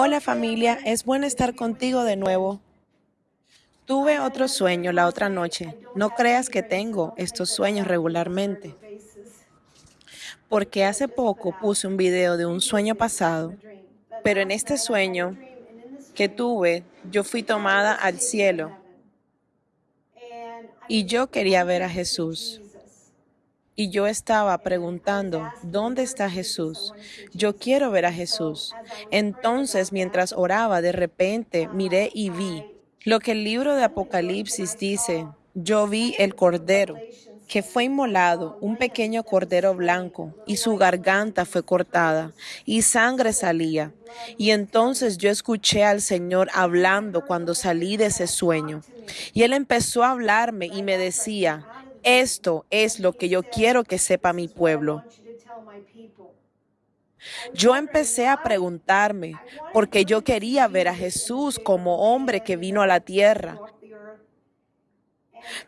Hola familia, es bueno estar contigo de nuevo. Tuve otro sueño la otra noche. No creas que tengo estos sueños regularmente. Porque hace poco puse un video de un sueño pasado, pero en este sueño que tuve, yo fui tomada al cielo y yo quería ver a Jesús. Y yo estaba preguntando, ¿dónde está Jesús? Yo quiero ver a Jesús. Entonces, mientras oraba, de repente miré y vi lo que el libro de Apocalipsis dice. Yo vi el Cordero que fue inmolado, un pequeño cordero blanco, y su garganta fue cortada, y sangre salía. Y entonces yo escuché al Señor hablando cuando salí de ese sueño. Y Él empezó a hablarme y me decía, esto es lo que yo quiero que sepa mi pueblo. Yo empecé a preguntarme, porque yo quería ver a Jesús como hombre que vino a la tierra,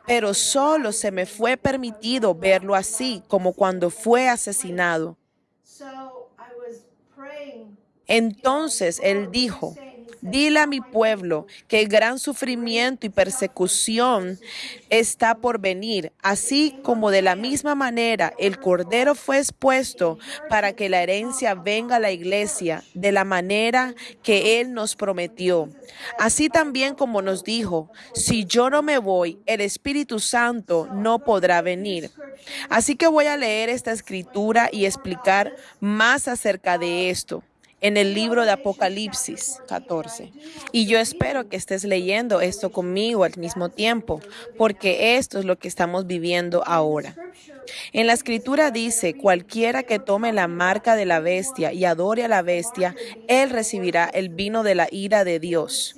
pero solo se me fue permitido verlo así, como cuando fue asesinado. Entonces él dijo, Dile a mi pueblo que el gran sufrimiento y persecución está por venir, así como de la misma manera el Cordero fue expuesto para que la herencia venga a la iglesia de la manera que Él nos prometió. Así también como nos dijo, si yo no me voy, el Espíritu Santo no podrá venir. Así que voy a leer esta escritura y explicar más acerca de esto en el libro de Apocalipsis 14. Y yo espero que estés leyendo esto conmigo al mismo tiempo, porque esto es lo que estamos viviendo ahora. En la escritura dice, cualquiera que tome la marca de la bestia y adore a la bestia, él recibirá el vino de la ira de Dios.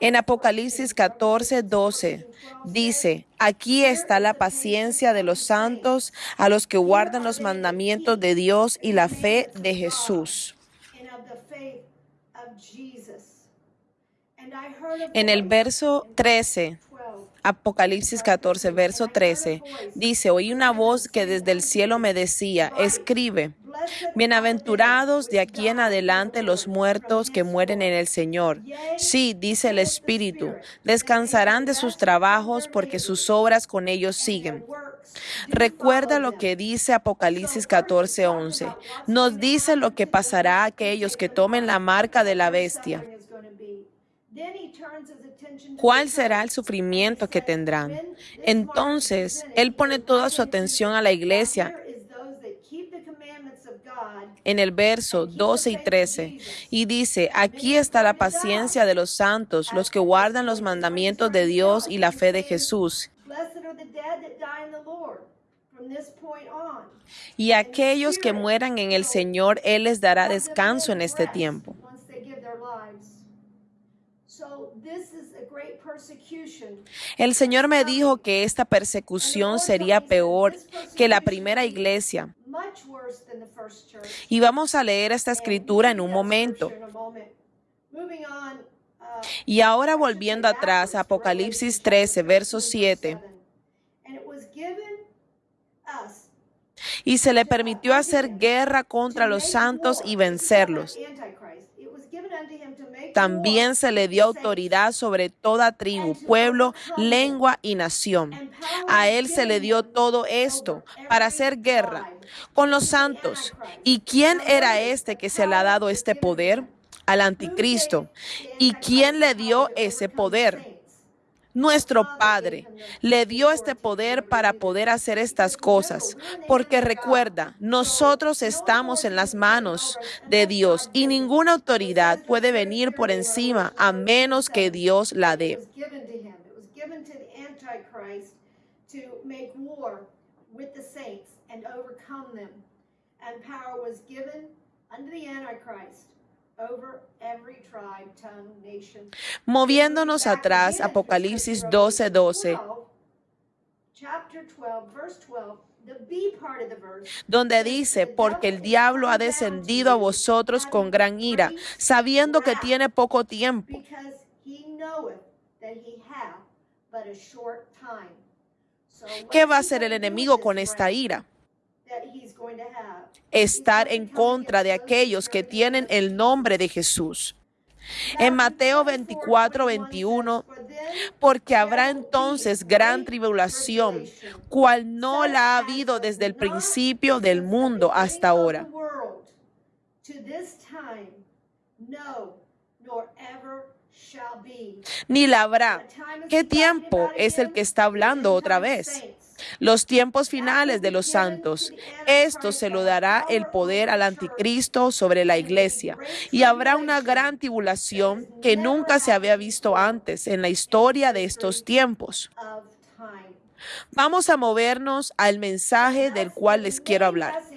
En Apocalipsis 14, 12 dice, aquí está la paciencia de los santos a los que guardan los mandamientos de Dios y la fe de Jesús. En el verso 13, Apocalipsis 14, verso 13, dice, oí una voz que desde el cielo me decía, escribe Bienaventurados de aquí en adelante los muertos que mueren en el Señor. Sí, dice el Espíritu, descansarán de sus trabajos porque sus obras con ellos siguen. Recuerda lo que dice Apocalipsis 14:11. Nos dice lo que pasará a aquellos que tomen la marca de la bestia. ¿Cuál será el sufrimiento que tendrán? Entonces, Él pone toda su atención a la iglesia en el verso 12 y 13 y dice, aquí está la paciencia de los santos, los que guardan los mandamientos de Dios y la fe de Jesús. Y aquellos que mueran en el Señor, Él les dará descanso en este tiempo. El Señor me dijo que esta persecución sería peor que la primera iglesia. Y vamos a leer esta escritura en un momento. Y ahora volviendo atrás, Apocalipsis 13, verso 7. Y se le permitió hacer guerra contra los santos y vencerlos. También se le dio autoridad sobre toda tribu, pueblo, lengua y nación. A él se le dio todo esto para hacer guerra con los santos. ¿Y quién era este que se le ha dado este poder? Al anticristo. ¿Y quién le dio ese poder? Nuestro Padre le dio este poder para poder hacer estas cosas, porque recuerda, nosotros estamos en las manos de Dios y ninguna autoridad puede venir por encima a menos que Dios la dé. Moviéndonos atrás, Apocalipsis 12, 12. Donde dice, porque el diablo ha descendido a vosotros con gran ira, sabiendo que tiene poco tiempo. ¿Qué va a hacer el enemigo con esta ira? Estar en contra de aquellos que tienen el nombre de Jesús. En Mateo 24, 21, porque habrá entonces gran tribulación, cual no la ha habido desde el principio del mundo hasta ahora. Ni la habrá. ¿Qué tiempo es el que está hablando otra vez? Los tiempos finales de los santos. Esto se lo dará el poder al anticristo sobre la iglesia y habrá una gran tribulación que nunca se había visto antes en la historia de estos tiempos. Vamos a movernos al mensaje del cual les quiero hablar.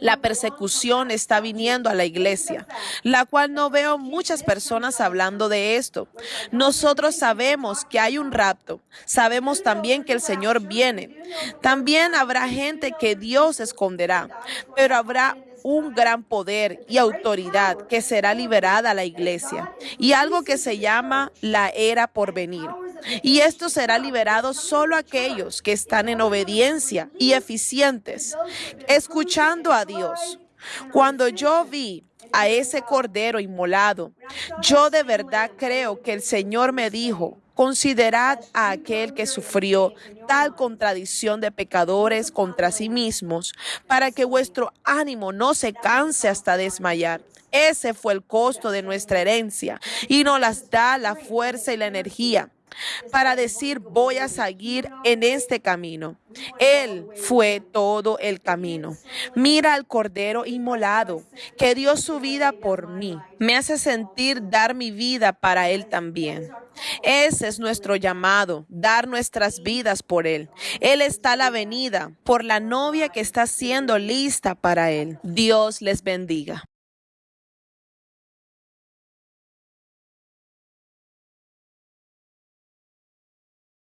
La persecución está viniendo a la iglesia, la cual no veo muchas personas hablando de esto. Nosotros sabemos que hay un rapto, sabemos también que el Señor viene. También habrá gente que Dios esconderá, pero habrá un gran poder y autoridad que será liberada a la iglesia y algo que se llama la era por venir. Y esto será liberado solo aquellos que están en obediencia y eficientes, escuchando a Dios. Cuando yo vi a ese cordero inmolado, yo de verdad creo que el Señor me dijo, Considerad a aquel que sufrió tal contradicción de pecadores contra sí mismos, para que vuestro ánimo no se canse hasta desmayar. Ese fue el costo de nuestra herencia y nos las da la fuerza y la energía para decir voy a seguir en este camino. Él fue todo el camino. Mira al Cordero inmolado que dio su vida por mí. Me hace sentir dar mi vida para Él también. Ese es nuestro llamado, dar nuestras vidas por Él. Él está a la venida por la novia que está siendo lista para Él. Dios les bendiga.